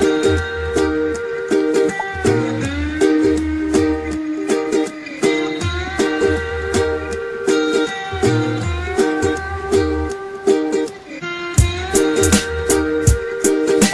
Thank you.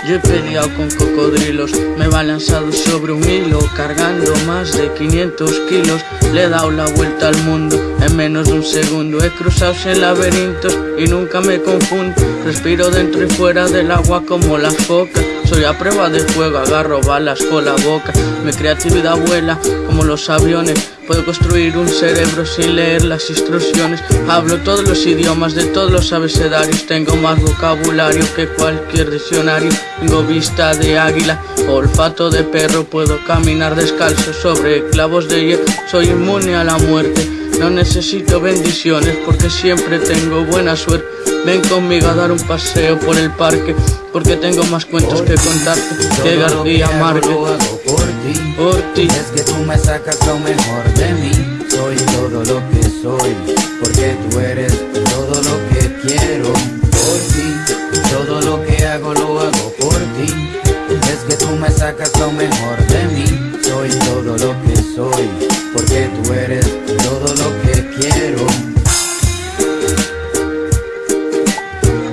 Yo he peleado con cocodrilos, me he balanzado sobre un hilo, cargando más de 500 kilos. Le he dado la vuelta al mundo en menos de un segundo. He cruzado en laberintos y nunca me confundo. Respiro dentro y fuera del agua como las focas. Soy a prueba de fuego, agarro balas con la boca. Mi creatividad vuela como los aviones. Puedo construir un cerebro sin leer las instrucciones. Hablo todos los idiomas de todos los abecedarios. Tengo más vocabulario que cualquier diccionario. Tengo vista de águila, olfato de perro. Puedo caminar descalzo sobre clavos de hierro. Soy inmune a la muerte. No necesito bendiciones porque siempre tengo buena suerte. Ven conmigo a dar un paseo por el parque porque tengo más cuentos que contarte que García Márquez. por por ti. Es que tú me sacas lo mejor de mí. Soy todo lo que soy, porque tú eres lo que soy, porque tú eres todo lo que quiero.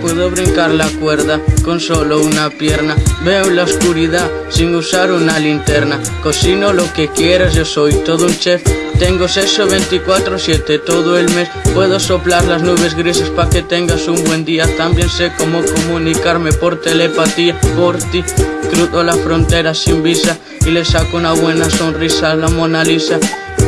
Puedo brincar la cuerda con solo una pierna. Veo la oscuridad sin usar una linterna. Cocino lo que quieras, yo soy todo un chef. Tengo sexo 24-7 todo el mes. Puedo soplar las nubes grises para que tengas un buen día. También sé cómo comunicarme por telepatía. Por ti cruzo la frontera sin visa y le saco una buena sonrisa a la Mona Lisa.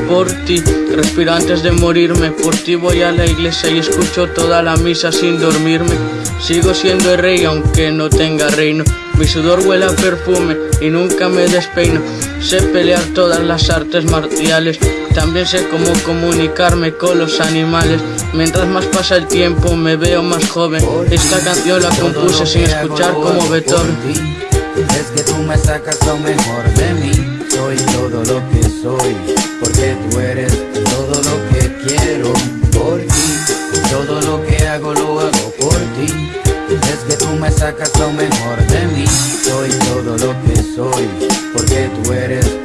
Por ti respiro antes de morirme. Por ti voy a la iglesia y escucho toda la misa sin dormirme. Sigo siendo el rey aunque no tenga reino. Mi sudor huele a perfume y nunca me despeino. Sé pelear todas las artes marciales. También sé cómo comunicarme con los animales. Mientras más pasa el tiempo me veo más joven. Esta canción la compuse sin escuchar como Beethoven. Es que tú me sacas lo mejor de mí. Soy todo lo que soy, porque tú eres todo lo que quiero. Por ti, todo lo que hago lo hago por ti. Es que tú me sacas lo mejor de mí. Soy todo lo que soy, porque tú eres